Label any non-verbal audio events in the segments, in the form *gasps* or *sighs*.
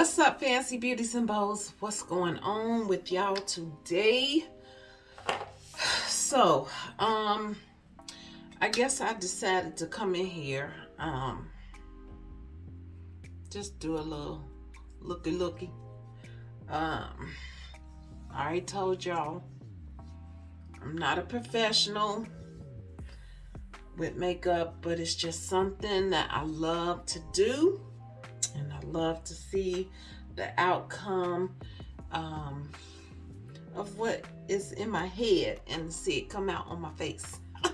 What's up, fancy beauties and bows? What's going on with y'all today? So, um, I guess I decided to come in here, um, just do a little looky looky. Um, I already told y'all I'm not a professional with makeup, but it's just something that I love to do and I love to see the outcome um, of what is in my head and see it come out on my face. *laughs*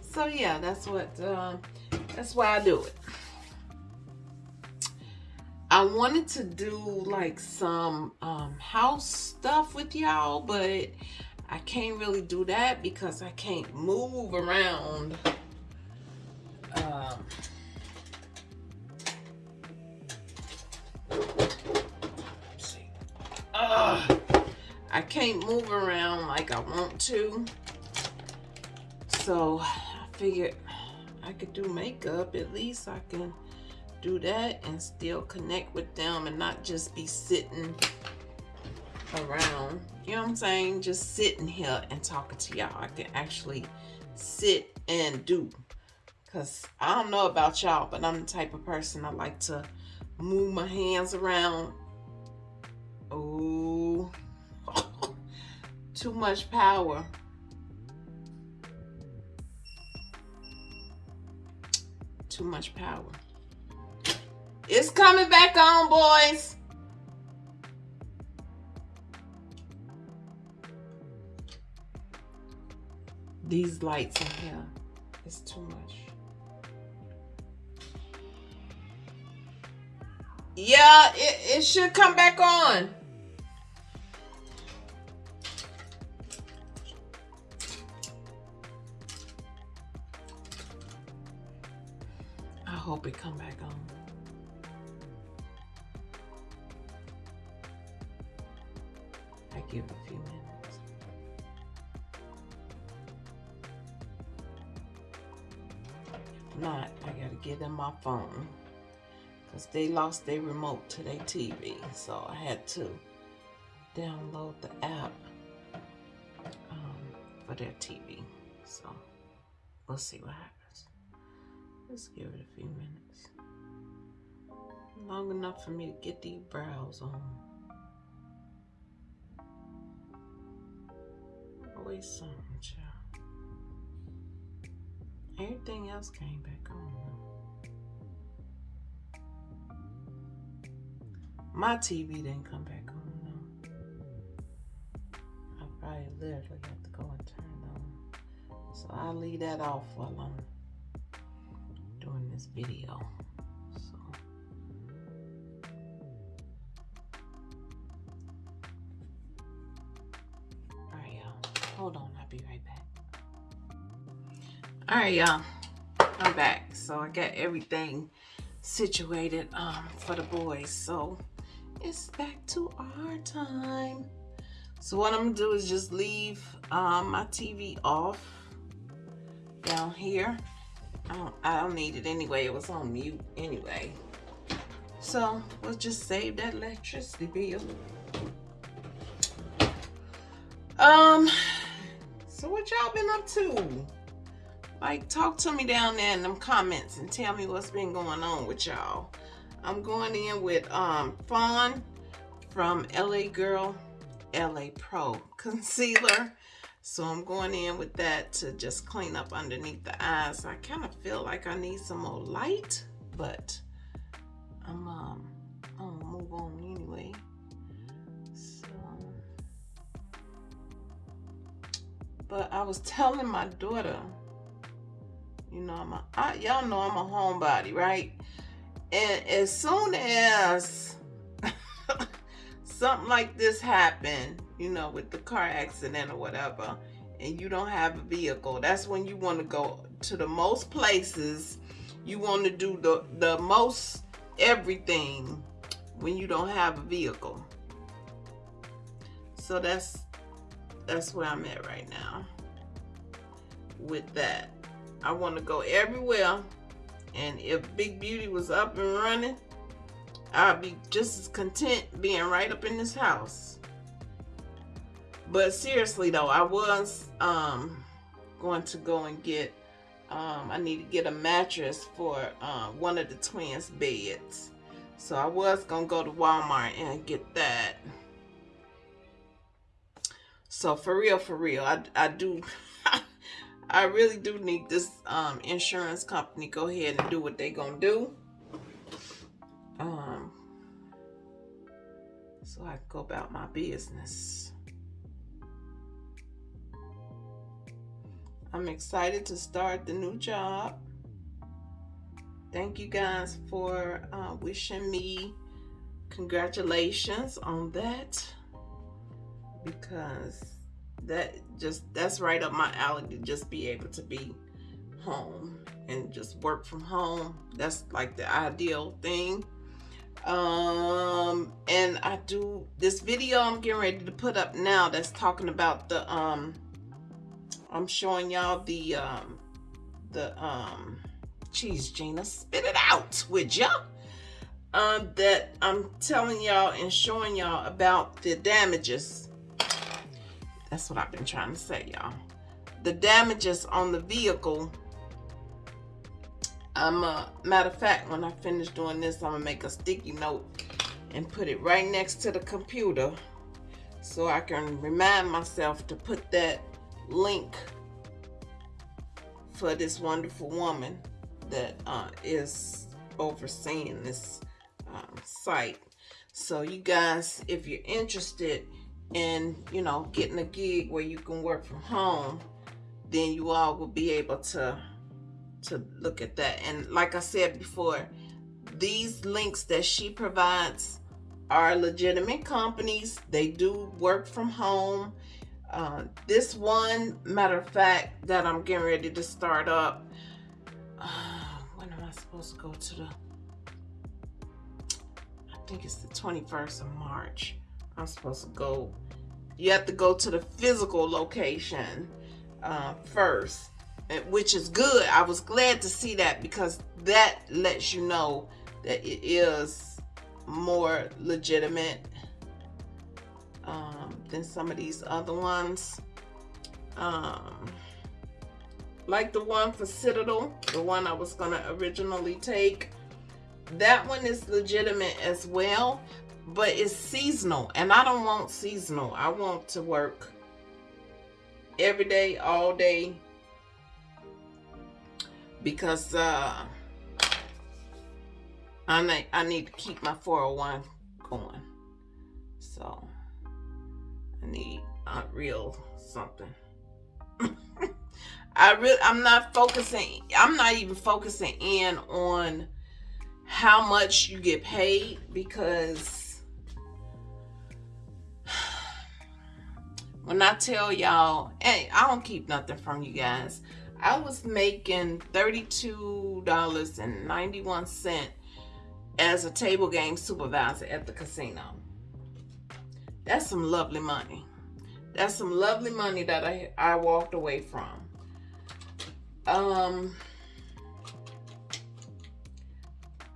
so yeah, that's what, uh, that's why I do it. I wanted to do like some um, house stuff with y'all, but I can't really do that because I can't move around. Um, I can't move around like I want to. So I figured I could do makeup. At least I can do that and still connect with them and not just be sitting around. You know what I'm saying? Just sitting here and talking to y'all. I can actually sit and do. Because I don't know about y'all, but I'm the type of person I like to move my hands around. Oh, too much power. Too much power. It's coming back on, boys. these lights in here is too much. Yeah, it, it should come back on. Hope it come back on. I give a few minutes. not, I gotta give them my phone. Because they lost their remote to their TV. So I had to download the app um, for their TV. So we'll see what happens. Let's give it a few minutes. Long enough for me to get these brows on. Always something, child. Everything else came back on. My TV didn't come back on. I probably literally have to go and turn it on. So I'll leave that off for a long this video. So. Alright, y'all. Hold on, I'll be right back. All right, y'all. I'm back. So I got everything situated um, for the boys. So it's back to our time. So what I'm gonna do is just leave um, my TV off down here. I don't, I don't need it anyway. It was on mute anyway. So we'll just save that electricity bill. Um, so what y'all been up to? like talk to me down there in them comments and tell me what's been going on with y'all i'm going in with um fawn from la girl la pro concealer so i'm going in with that to just clean up underneath the eyes i kind of feel like i need some more light but i'm um i'm gonna move on anyway so but i was telling my daughter you know, I'm a, y'all know I'm a homebody, right? And as soon as something like this happened, you know, with the car accident or whatever, and you don't have a vehicle, that's when you want to go to the most places. You want to do the, the most everything when you don't have a vehicle. So that's that's where I'm at right now with that. I want to go everywhere. And if Big Beauty was up and running, I'll be just as content being right up in this house. But seriously though, I was um, going to go and get, um, I need to get a mattress for uh, one of the twins' beds. So I was going to go to Walmart and get that. So for real, for real, I, I do, *laughs* I really do need this um, insurance company go ahead and do what they gonna do. So I go about my business. I'm excited to start the new job. Thank you guys for uh, wishing me congratulations on that because that just that's right up my alley to just be able to be home and just work from home that's like the ideal thing um and i do this video i'm getting ready to put up now that's talking about the um i'm showing y'all the um the um cheese gina spit it out with ya um that i'm telling y'all and showing y'all about the damages that's what I've been trying to say, y'all. The damages on the vehicle. I'm a matter of fact, when I finish doing this, I'm gonna make a sticky note and put it right next to the computer so I can remind myself to put that link for this wonderful woman that uh, is overseeing this um, site. So you guys, if you're interested in, you know getting a gig where you can work from home then you all will be able to to look at that. And like I said before these links that she provides are legitimate companies. They do work from home. Uh, this one matter of fact that I'm getting ready to start up uh, when am I supposed to go to the I think it's the 21st of March I'm supposed to go. You have to go to the physical location uh, first, which is good. I was glad to see that because that lets you know that it is more legitimate um, than some of these other ones. Um, like the one for Citadel, the one I was going to originally take. That one is legitimate as well, but it's seasonal and I don't want seasonal. I want to work every day, all day because uh, I need, I need to keep my 401 going. So I need a real something. *laughs* I really, I'm not focusing, I'm not even focusing in on how much you get paid because *sighs* when I tell y'all, hey, I don't keep nothing from you guys. I was making $32.91 as a table game supervisor at the casino. That's some lovely money. That's some lovely money that I, I walked away from. Um,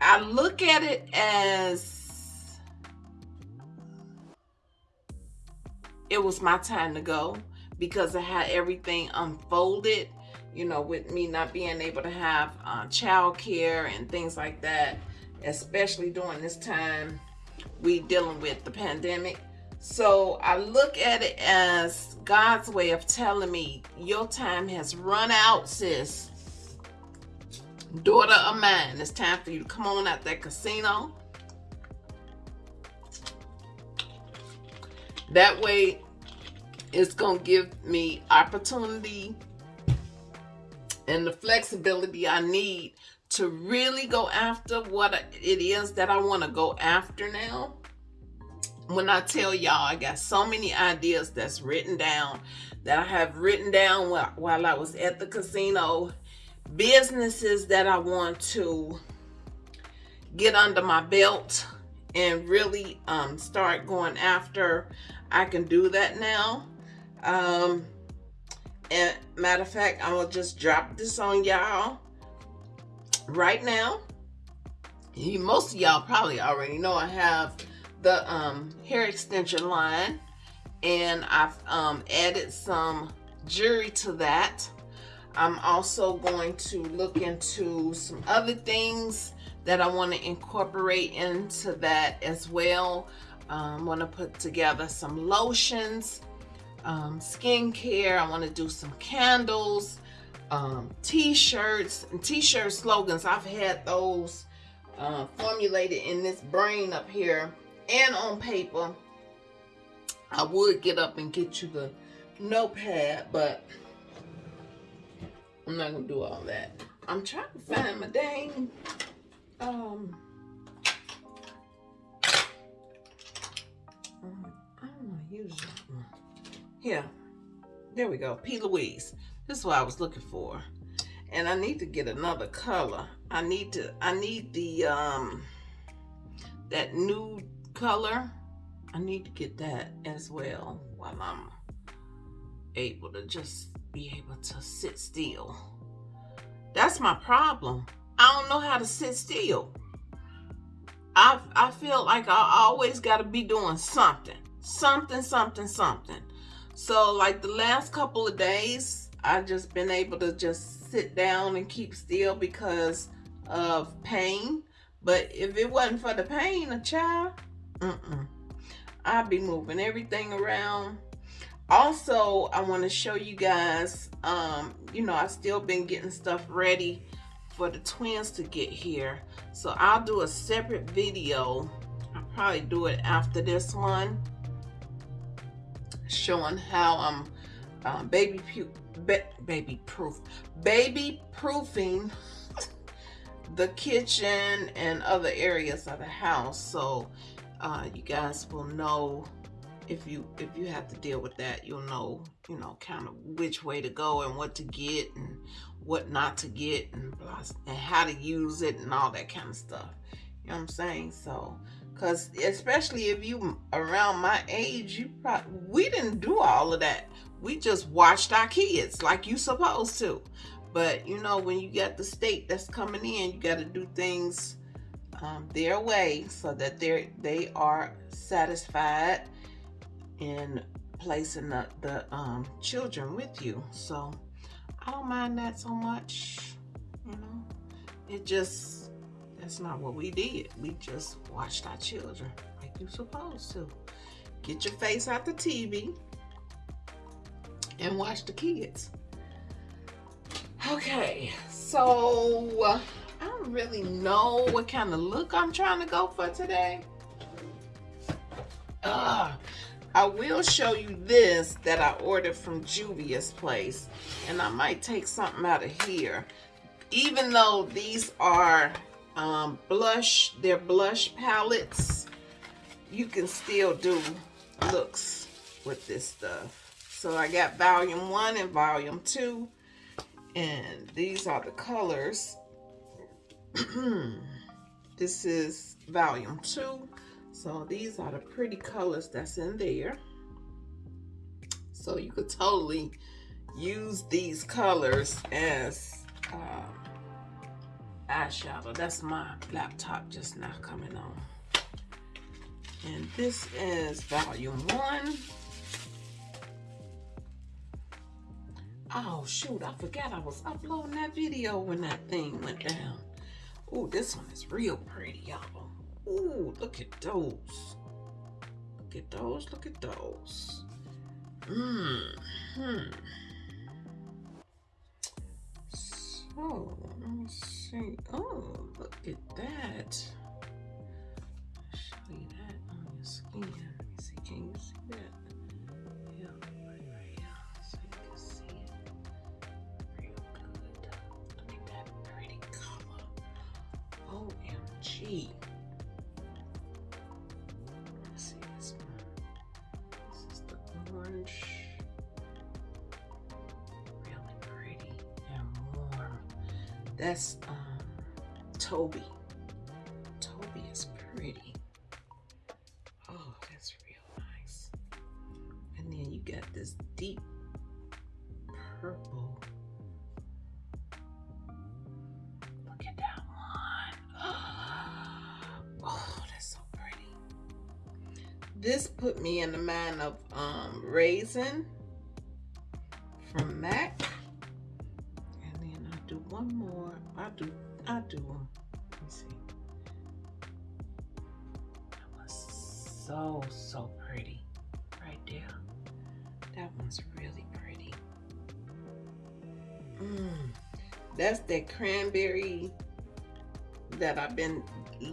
I look at it as it was my time to go because I had everything unfolded, you know, with me not being able to have uh, child care and things like that, especially during this time we dealing with the pandemic. So I look at it as God's way of telling me, your time has run out, sis. Daughter of mine, it's time for you to come on out that casino. That way, it's going to give me opportunity and the flexibility I need to really go after what it is that I want to go after now. When I tell y'all, I got so many ideas that's written down that I have written down while, I was at the casino. Businesses that I want to get under my belt and really um, start going after. I can do that now. Um, and matter of fact, I'm gonna just drop this on y'all right now. you, most of y'all probably already know I have the um, hair extension line and I've um, added some jewelry to that. I'm also going to look into some other things that I want to incorporate into that as well. Um, I want to put together some lotions, um, skincare. I want to do some candles, um, t-shirts, and t-shirt slogans. I've had those uh, formulated in this brain up here and on paper. I would get up and get you the notepad, but I'm not gonna do all that. I'm trying to find my dang um I don't want to use that one. Here, there we go. P. Louise. This is what I was looking for, and I need to get another color. I need to. I need the um that nude color. I need to get that as well while I'm able to just be able to sit still. That's my problem. I don't know how to sit still. I, I feel like I always got to be doing something. Something, something, something. So like the last couple of days, i've just been able to just sit down and keep still because of pain. But if it wasn't for the pain, a child, mm-mm. I'd be moving everything around. Also, I want to show you guys, um, you know, I've still been getting stuff ready for the twins to get here. So I'll do a separate video. I'll probably do it after this one. Showing how I'm um, baby, ba baby proof, baby proofing *laughs* the kitchen and other areas of the house. So uh, you guys will know if you if you have to deal with that you'll know you know kind of which way to go and what to get and what not to get and and how to use it and all that kind of stuff you know what i'm saying so because especially if you around my age you probably we didn't do all of that we just watched our kids like you supposed to but you know when you got the state that's coming in you got to do things um, their way so that they they are satisfied in placing the, the um, children with you. So I don't mind that so much, you know. It just, that's not what we did. We just watched our children like you're supposed to. Get your face out the TV and watch the kids. Okay, so uh, I don't really know what kind of look I'm trying to go for today. Uh, I will show you this that I ordered from Juvia's place. And I might take something out of here. Even though these are um, blush, they're blush palettes, you can still do looks with this stuff. So I got volume one and volume two. And these are the colors. *clears throat* this is volume two. So these are the pretty colors that's in there. So you could totally use these colors as uh, eyeshadow. That's my laptop just now coming on. And this is volume one. Oh shoot, I forgot I was uploading that video when that thing went down. Oh, this one is real pretty, y'all. Ooh, look at those. Look at those, look at those. Mmm. Hmm. So, let me see. Oh, look at that. show you that on your skin. Let me see. Can you see that? Yeah, right. So you can see it. Look at that pretty color. OMG. That's uh, Toby. Toby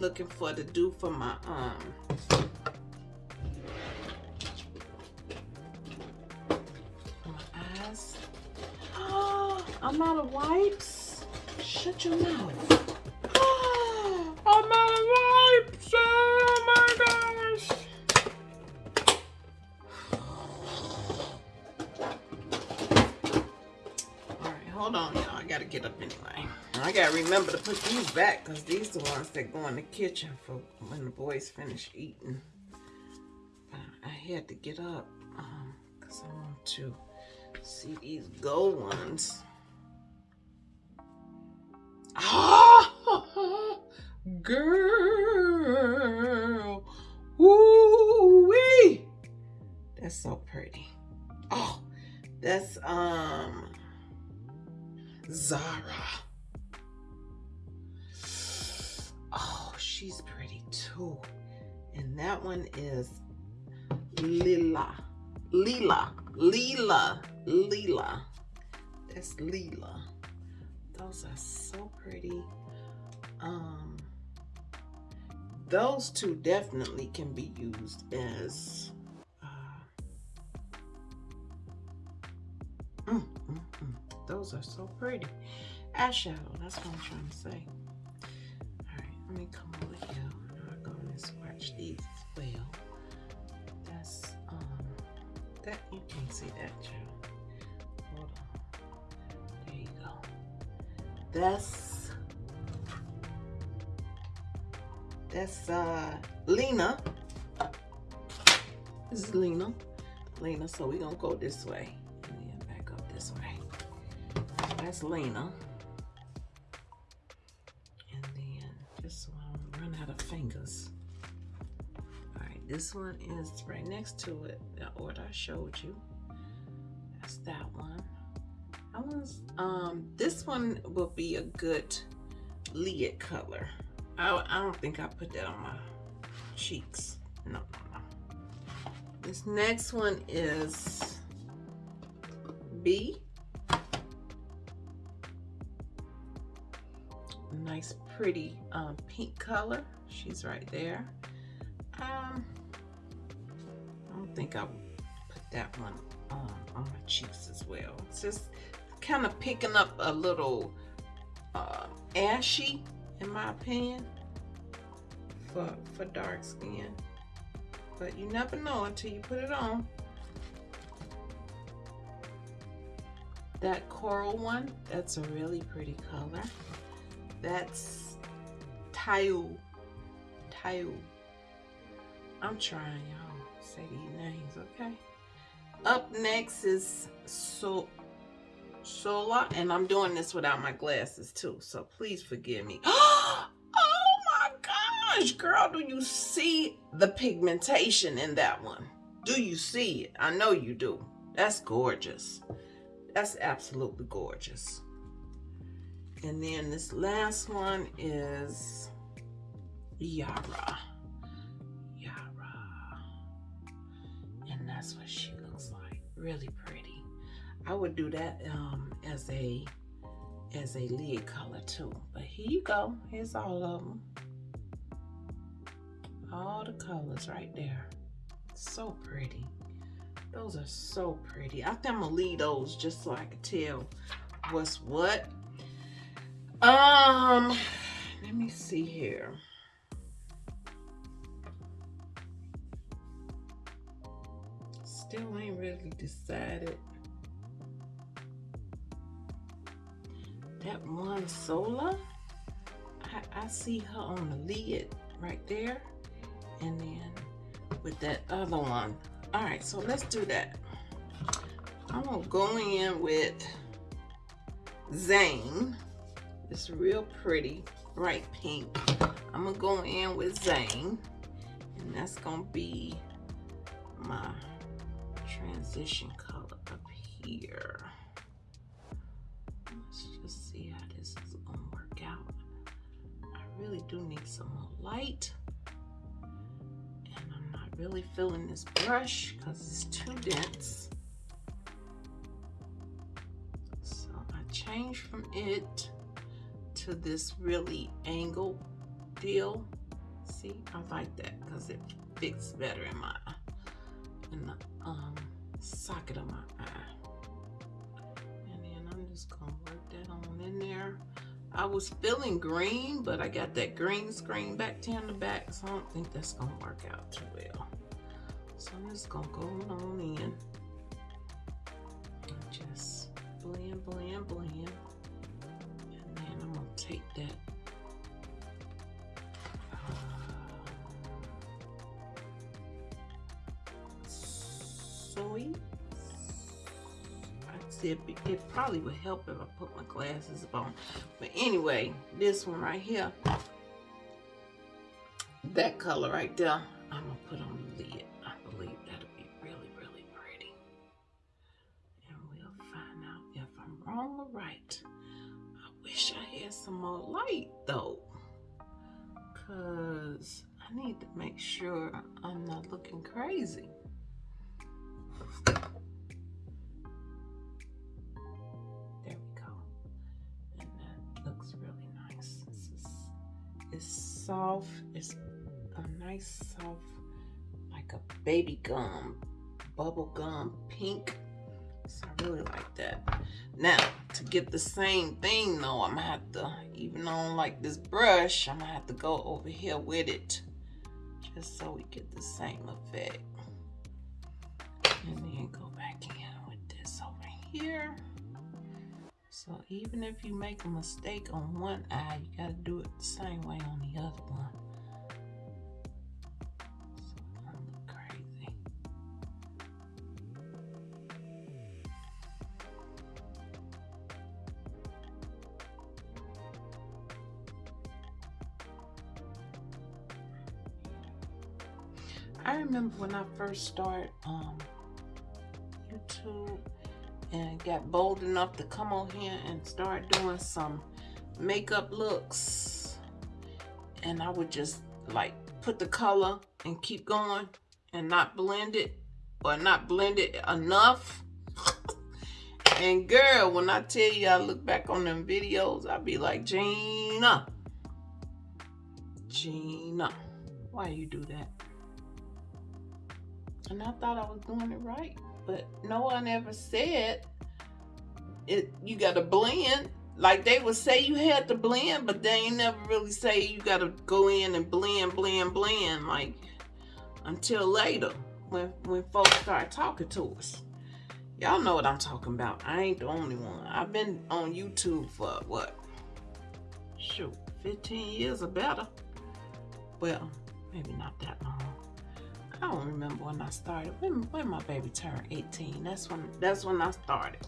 looking for to do for my um back because these the ones that go in the kitchen for when the boys finish eating. But I had to get up because um, I want to see these gold ones. Ah, *laughs* girl. Ooh wee. That's so pretty. Oh, that's um Zara. She's pretty too. And that one is Lila. Lila. Lila. Lila. That's Lila. Those are so pretty. Um, those two definitely can be used as uh, mm, mm, mm. those are so pretty eyeshadow that's what i'm trying to say let me come over here i'm gonna swatch these as well that's um that you can see that too hold on there you go that's that's uh Lena. This is Lena. Lena, so we're gonna go this way and then back up this way. That's Lena. Fingers. Alright, this one is right next to it, the order I showed you. That's that one. I was um this one will be a good lid color. I, I don't think I put that on my cheeks. No, no, no. This next one is B. Nice pretty um, pink color. She's right there. Um, I don't think I put that one on, on my cheeks as well. It's just kind of picking up a little uh, ashy, in my opinion, for, for dark skin. But you never know until you put it on. That coral one, that's a really pretty color. That's Tayu. Tayu. I'm trying, y'all. Say these names, okay? Up next is So Sola, and I'm doing this without my glasses too, so please forgive me. *gasps* oh my gosh, girl, do you see the pigmentation in that one? Do you see it? I know you do. That's gorgeous. That's absolutely gorgeous. And then this last one is Yara. Yara. And that's what she looks like. Really pretty. I would do that um, as a as a lid color too. But here you go. Here's all of them. All the colors right there. So pretty. Those are so pretty. I think I'm gonna leave those just so I can tell what's what. Um, let me see here. Still ain't really decided that one Sola, I, I see her on the lid right there. And then with that other one. All right, so let's do that. I'm gonna go in with Zane. It's real pretty, bright pink. I'm gonna go in with Zane. And that's gonna be my transition color up here. Let's just see how this is gonna work out. I really do need some more light. And I'm not really feeling this brush because it's too dense. So I changed from it to this really angle deal. See, I like that because it fits better in my in the um, socket of my eye. And then I'm just gonna work that on in there. I was feeling green, but I got that green screen back to the back, so I don't think that's gonna work out too well. So I'm just gonna go on in and just blend, blend, blend. And then I'm gonna take that it probably would help if I put my glasses on. But anyway, this one right here, that color right there, bubble gum pink. So I really like that. Now, to get the same thing though, I'm gonna have to, even on like this brush, I'm gonna have to go over here with it just so we get the same effect and then go back in with this over here. So even if you make a mistake on one eye, you gotta do it the same way on the other one. I remember when I first started um, YouTube and got bold enough to come on here and start doing some makeup looks. And I would just like put the color and keep going and not blend it or not blend it enough. *laughs* and girl, when I tell you I look back on them videos, I'll be like, Gina, Gina, why you do that? And I thought I was doing it right but no one ever said it you gotta blend. Like they would say you had to blend but they ain't never really say you gotta go in and blend blend blend like until later when when folks start talking to us. Y'all know what i'm talking about. I ain't the only one. I've been on youtube for what shoot 15 years or better? Well maybe not that long I don't remember when I started. When, when my baby turned 18. That's when that's when I started.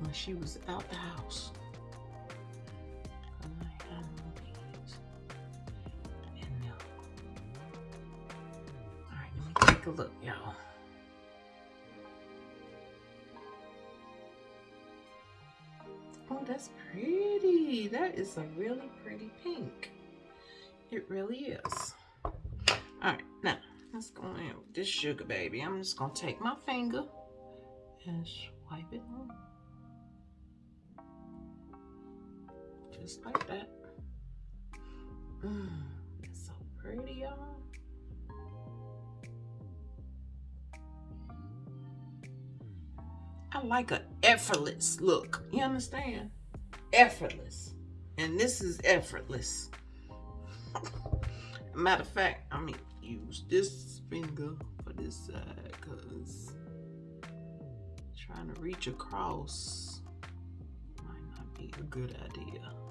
When she was out the house. Uh, Alright, let me take a look, y'all. Oh, that's pretty. That is a really pretty pink. It really is. All right, now let's go in with this sugar baby. I'm just gonna take my finger and swipe it on. Just like that. Mmm, it's so pretty, y'all. I like an effortless look. You understand? Effortless. And this is effortless. *laughs* Matter of fact, I mean, use this finger for this side because trying to reach across might not be a good idea.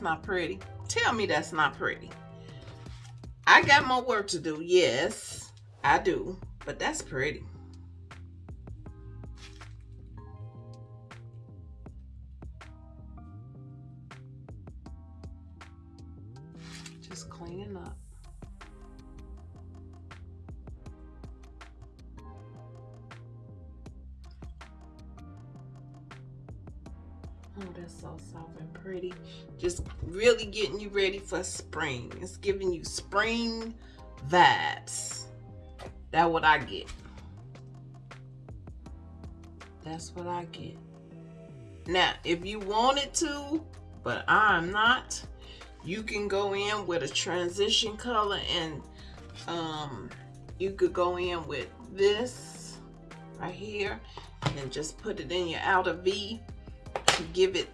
That's not pretty. Tell me that's not pretty. I got more work to do. Yes, I do. But that's pretty. Oh, that's so soft and pretty. Just really getting you ready for spring. It's giving you spring vibes. That's what I get. That's what I get. Now, if you wanted to, but I'm not, you can go in with a transition color and um, you could go in with this right here and just put it in your outer V give it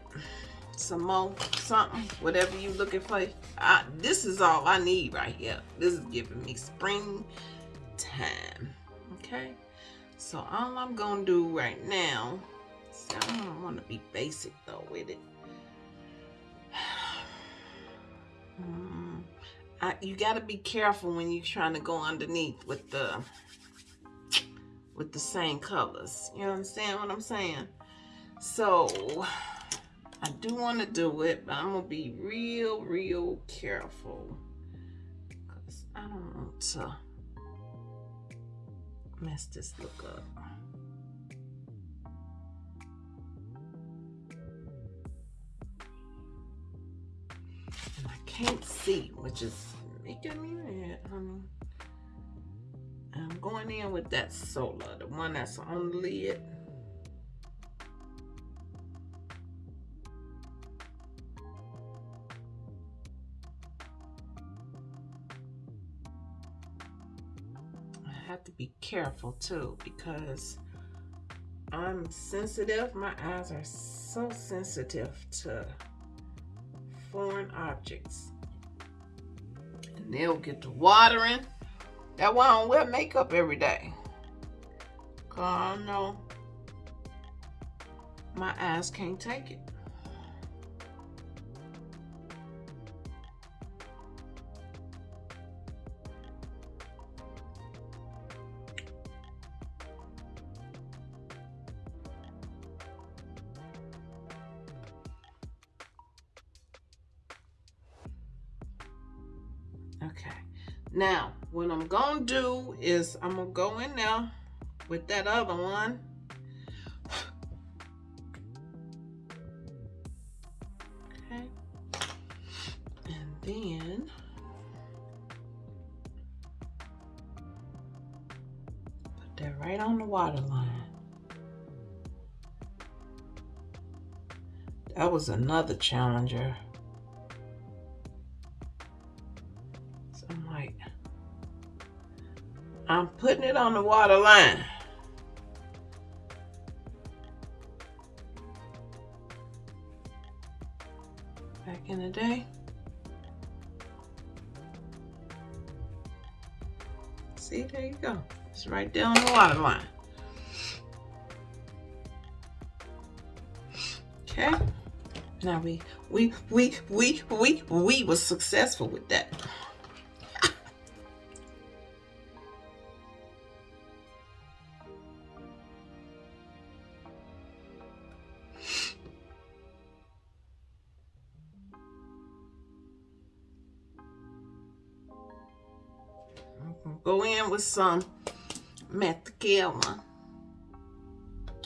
some more something whatever you looking for. I, this is all I need right here. This is giving me spring time okay? So all I'm gonna do right now I don't want to be basic though with it. *sighs* Mm, I, you got to be careful when you're trying to go underneath with the with the same colors. You understand what I'm saying so I do want to do it, but I'm going to be real, real careful. Because I don't want to mess this look up. And I can't see, which is making me mad, honey. I'm going in with that Sola, the one that's on the lid. Have to be careful too because I'm sensitive. My eyes are so sensitive to foreign objects. And they'll get to watering. That's why I don't wear makeup every day. Cause I know my eyes can't take it. Do is I'm going to go in there with that other one. Okay. And then put that right on the water line. That was another challenger. The water line. Back in the day. See, there you go. It's right on the water line. Okay. Now we we we we we we was successful with that. Some mascara.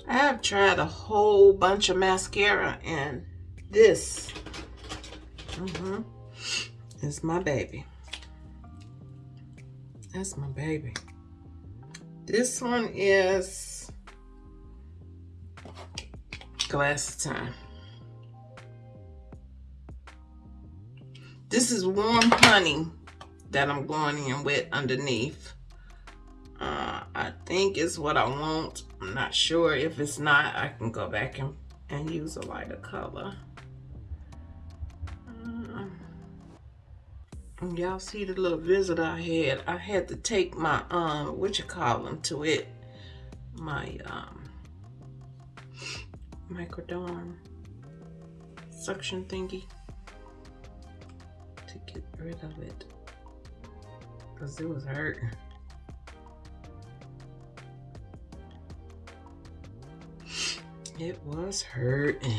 I have tried a whole bunch of mascara and this mm -hmm, is my baby. That's my baby. This one is glass time. This is warm honey that I'm going in with underneath. I think is what I want. I'm not sure. If it's not, I can go back and, and use a lighter color. Uh, Y'all see the little visit I had? I had to take my, um, what you call them, to it. my um, microderm suction thingy to get rid of it because it was hurt. It was hurting.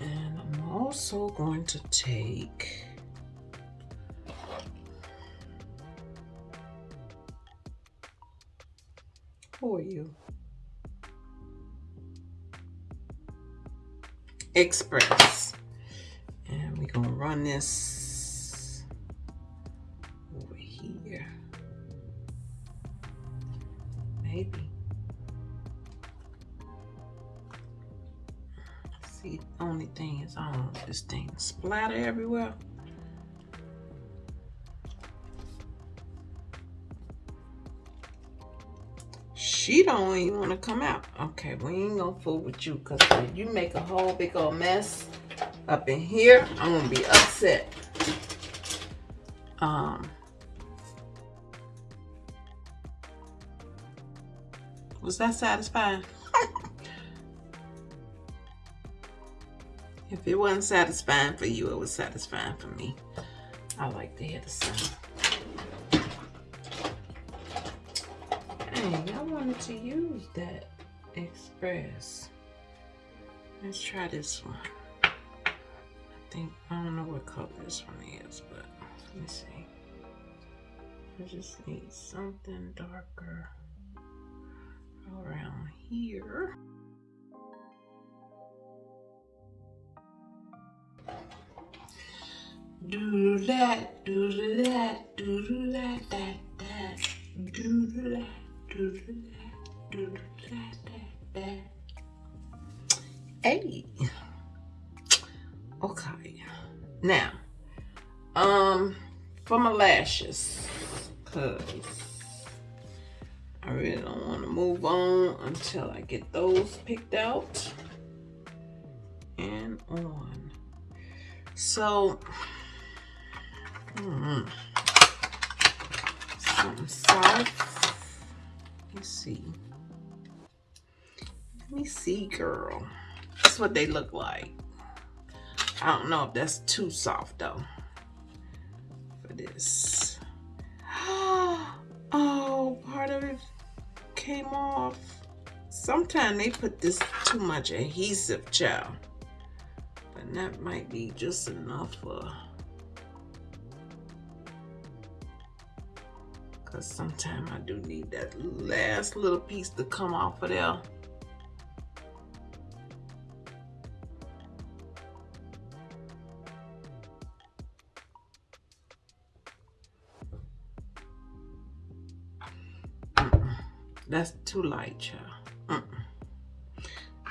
And I'm also going to take for you. Express. And we're going to run this splatter everywhere. She don't even want to come out. Okay, we ain't gonna fool with you because you make a whole big old mess up in here, I'm gonna be upset. Um, was that satisfying? It wasn't satisfying for you, it was satisfying for me. I like to hear the sound. Dang, I wanted to use that Express. Let's try this one. I think, I don't know what color this one is, but let me see. I just need something darker around here. Do that, do that, do that, that, that, do that. Do that, do that, that, that. Hey. Okay. Now, um, for my lashes, cause I really don't want to move on until I get those picked out and on. So, hmm, something soft me see. Let me see, girl. That's what they look like. I don't know if that's too soft though for this. *gasps* Oh, part of it came off. Sometimes they put this too much adhesive, child. But that might be just enough for Because sometimes I do need that last little piece to come off of there. That's too light, child.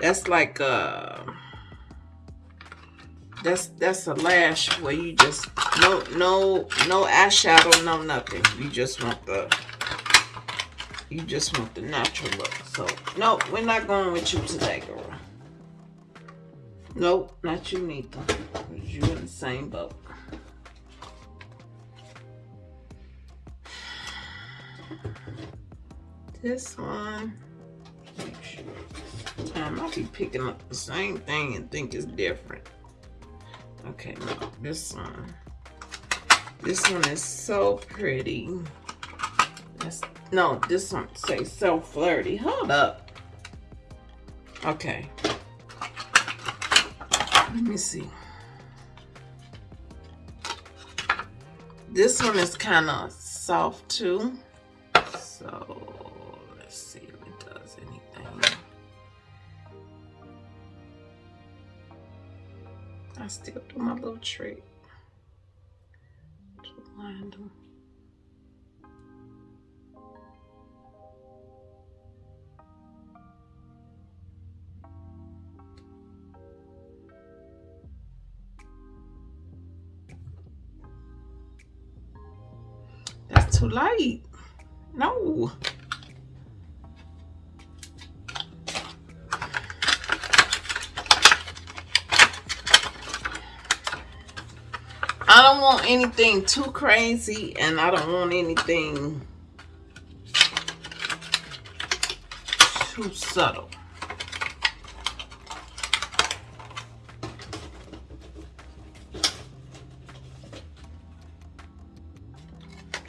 That's like uh that's that's a lash where you just no no no eyeshadow, no nothing. You just want the you just want the natural look. So no, we're not going with you today, girl. Nope, not you neither. You in the same boat. This one. I'll be picking up the same thing and think it's different. Okay, no, this one. This one is so pretty. That's, no, this one say so flirty. Hold up. Okay. Let me see. This one is kind of soft too. So I still do my little trick them. That's too light. No. Don't want anything too crazy and I don't want anything too subtle.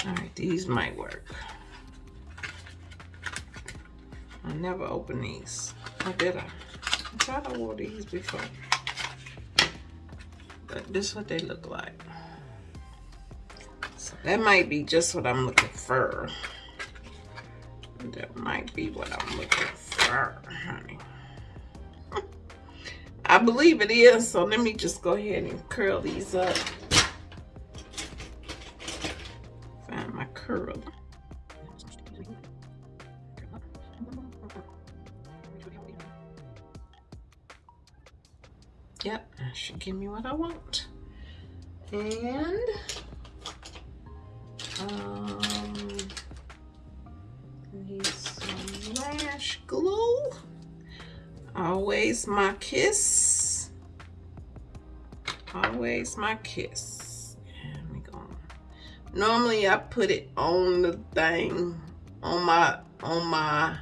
All right, these might work. I never opened these. Or did I? I thought I wore these before. But this is what they look like. That might be just what I'm looking for. That might be what I'm looking for, honey. *laughs* I believe it is, so let me just go ahead and curl these up. Find my curl. Yep, that should give me what I want. And kiss. Always my kiss. Normally I put it on the thing on my on my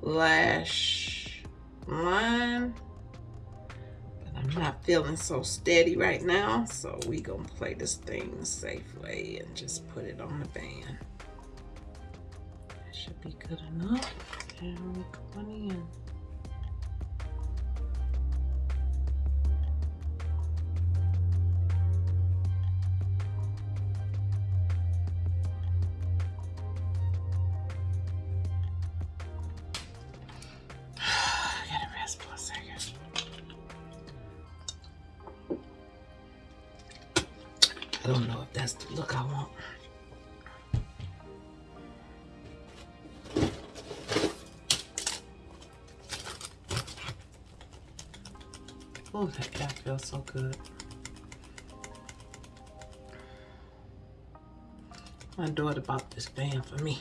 lash line But I'm not feeling so steady right now, so we gonna play this thing the safe way and just put it on the band. That should be good enough. And we're going in. I don't know if that's the look I want. Oh, that, feels so good. My daughter bought this band for me.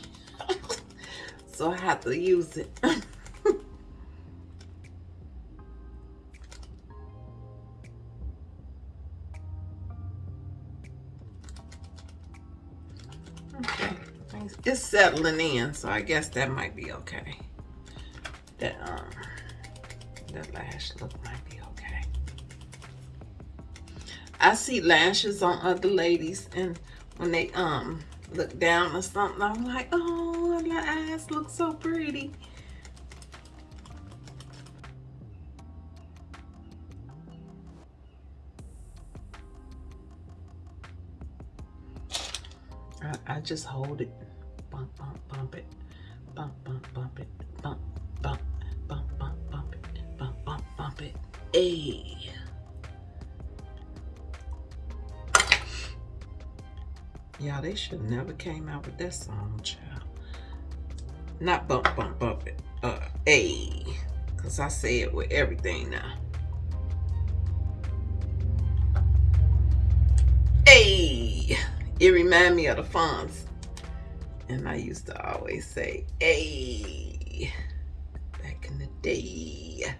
*laughs* so I have to use it. *laughs* in, so I guess that might be okay. That um that lash look might be okay. I see lashes on other ladies and when they um look down or something, I'm like, oh, my eyes look so pretty. I just hold it bump, it, bump, bump, bump, bump, bump it, bump, bump, bump it. Hey. Yeah, they should never came out with that song, child. Not bump, bump, bump it. Uh, a. Because I say it with everything now. Hey. It remind me of the Fonz. And I used to always say, hey, back in the day.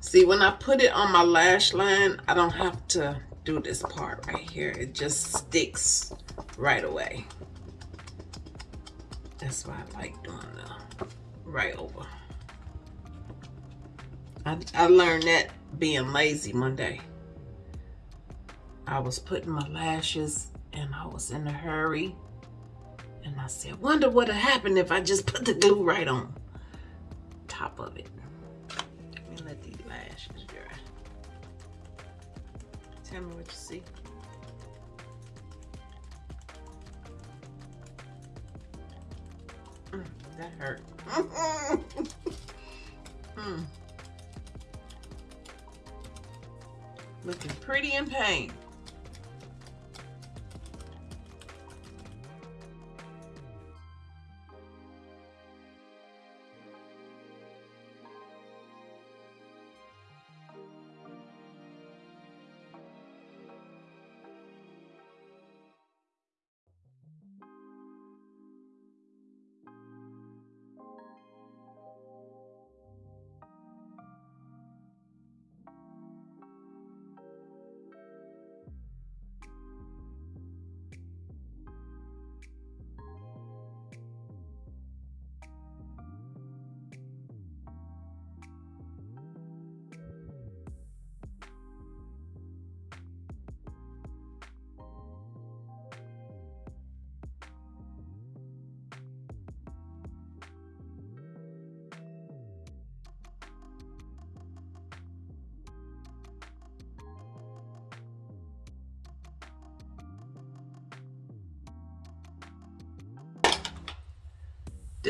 See, when I put it on my lash line, I don't have to do this part right here. It just sticks right away. That's why I like doing the right over. I, I learned that being lazy one day. I was putting my lashes and I was in a hurry. And I said, wonder what would happen if I just put the glue right on top of it. Let me let these lashes dry. Tell me what you see. Mm, that hurt. *laughs* mm. Looking pretty in pain.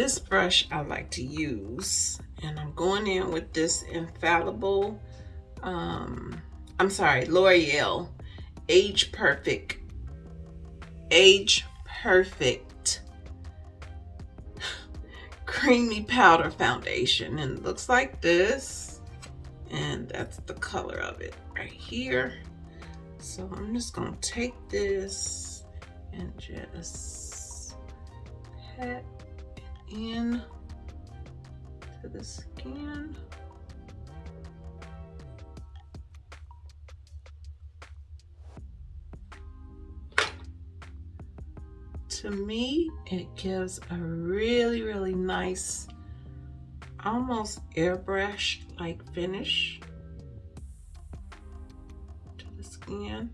This brush I like to use and I'm going in with this infallible um I'm sorry L'Oreal age perfect age perfect creamy powder foundation and it looks like this and that's the color of it right here. So I'm just gonna take this and just pat in to the skin. To me, it gives a really, really nice, almost airbrush like finish to the skin,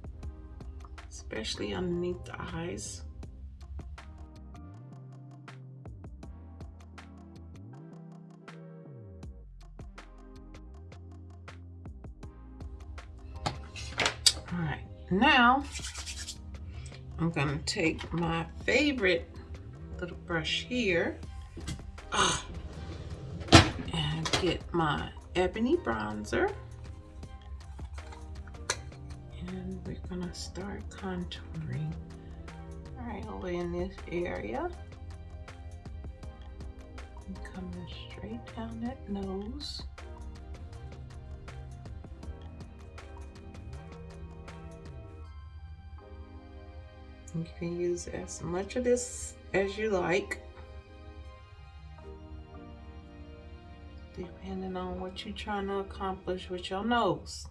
especially underneath the eyes. Now I'm gonna take my favorite little brush here uh, and get my ebony bronzer. And we're gonna start contouring right over in this area. And coming straight down that nose. You can use as much of this as you like. Depending on what you're trying to accomplish with your nose.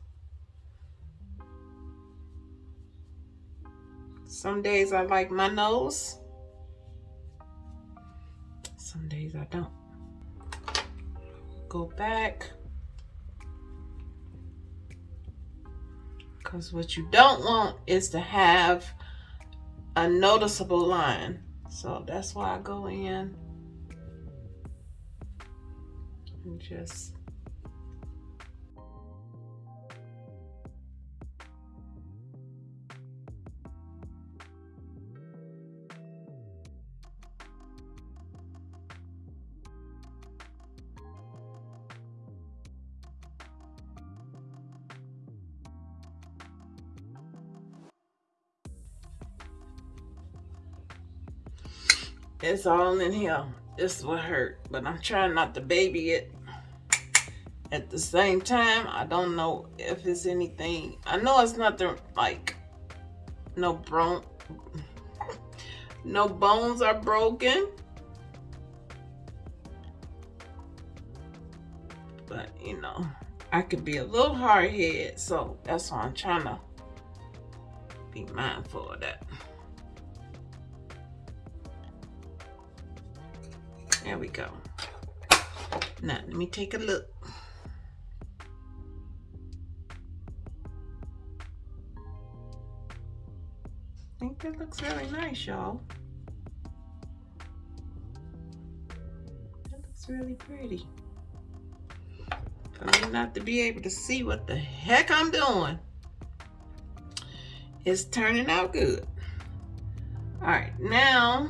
Some days I like my nose. Some days I don't. Go back. Because what you don't want is to have a noticeable line. So that's why I go in and just It's all in here. This will hurt, but I'm trying not to baby it. At the same time, I don't know if it's anything. I know it's nothing like no bone, no bones are broken. But you know, I could be a little hard head, so that's why I'm trying to be mindful of that. There we go. Now, let me take a look. I think that looks really nice, y'all. That looks really pretty. For me not to be able to see what the heck I'm doing, it's turning out good. All right, now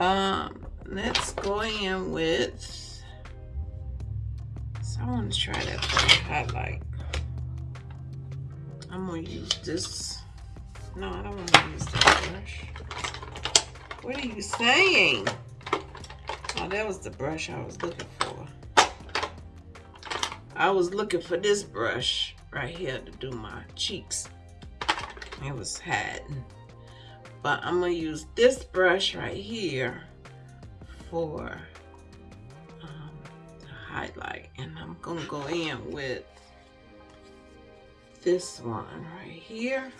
um, let's go in with, so I want to try that highlight. I'm gonna use this. No, I don't want to use that brush. What are you saying? Oh, that was the brush I was looking for. I was looking for this brush right here to do my cheeks. It was hiding but I'm gonna use this brush right here for um, the highlight. And I'm gonna go in with this one right here.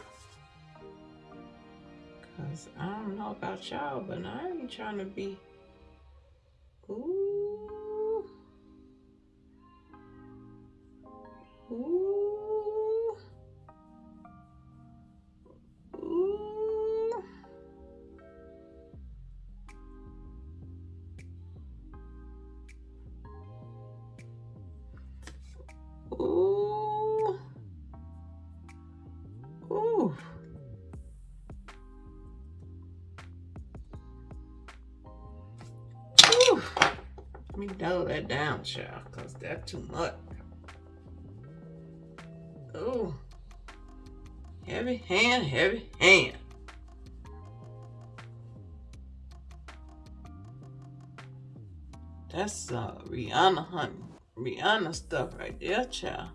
Because I don't know about y'all but I ain't trying to be ooh. Ooh dull that down, child, because that's too much. Oh. Heavy hand, heavy hand. That's uh, Rihanna, honey. Rihanna stuff right there, child.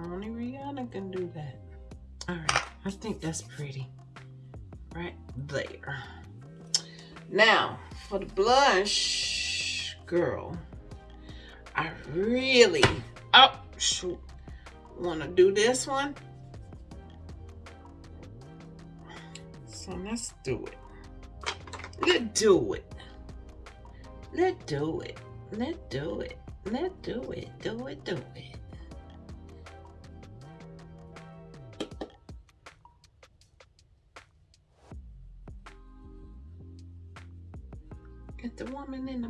Only Rihanna can do that. All right, I think that's pretty. Right there. Now, for the blush, girl, I really, oh, shoot, want to do this one. So let's do it. Let's do it. Let's do it. Let's do it. Let's do it. Do it. Do it.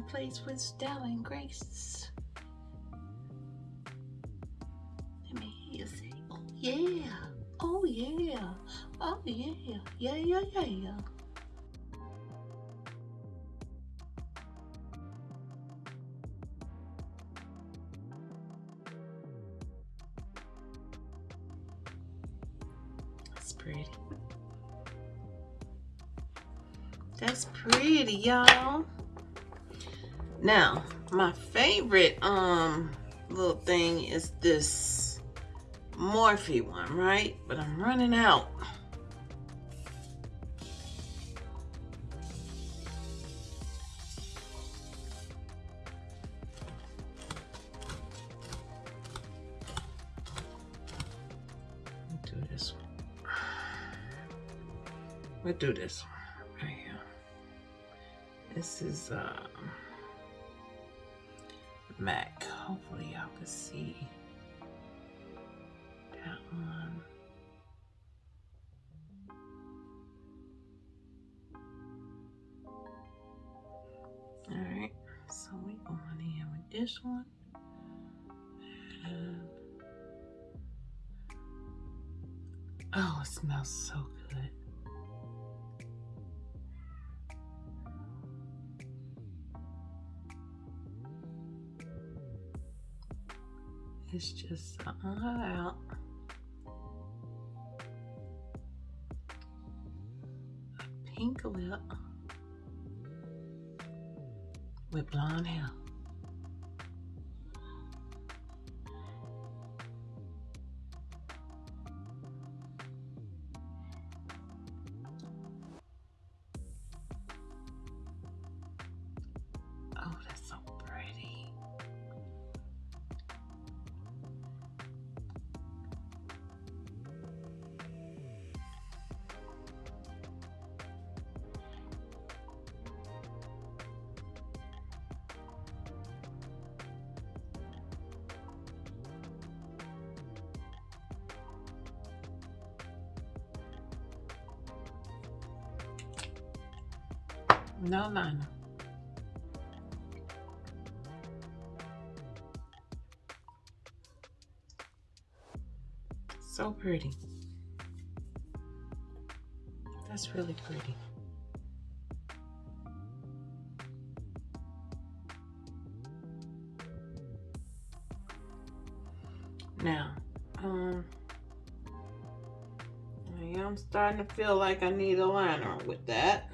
Place with style and grace. Let me hear you say, oh yeah, oh yeah, oh yeah, yeah, yeah, yeah, yeah. That's pretty. That's pretty, y'all. Now, my favorite um little thing is this Morphe one, right? But I'm running out. do this one. We'll do this right here. This is um, oh, it smells so good. It's just all out. A pink lip with blonde hair. Liner. So pretty. That's really pretty. Now, um, I am starting to feel like I need a liner with that.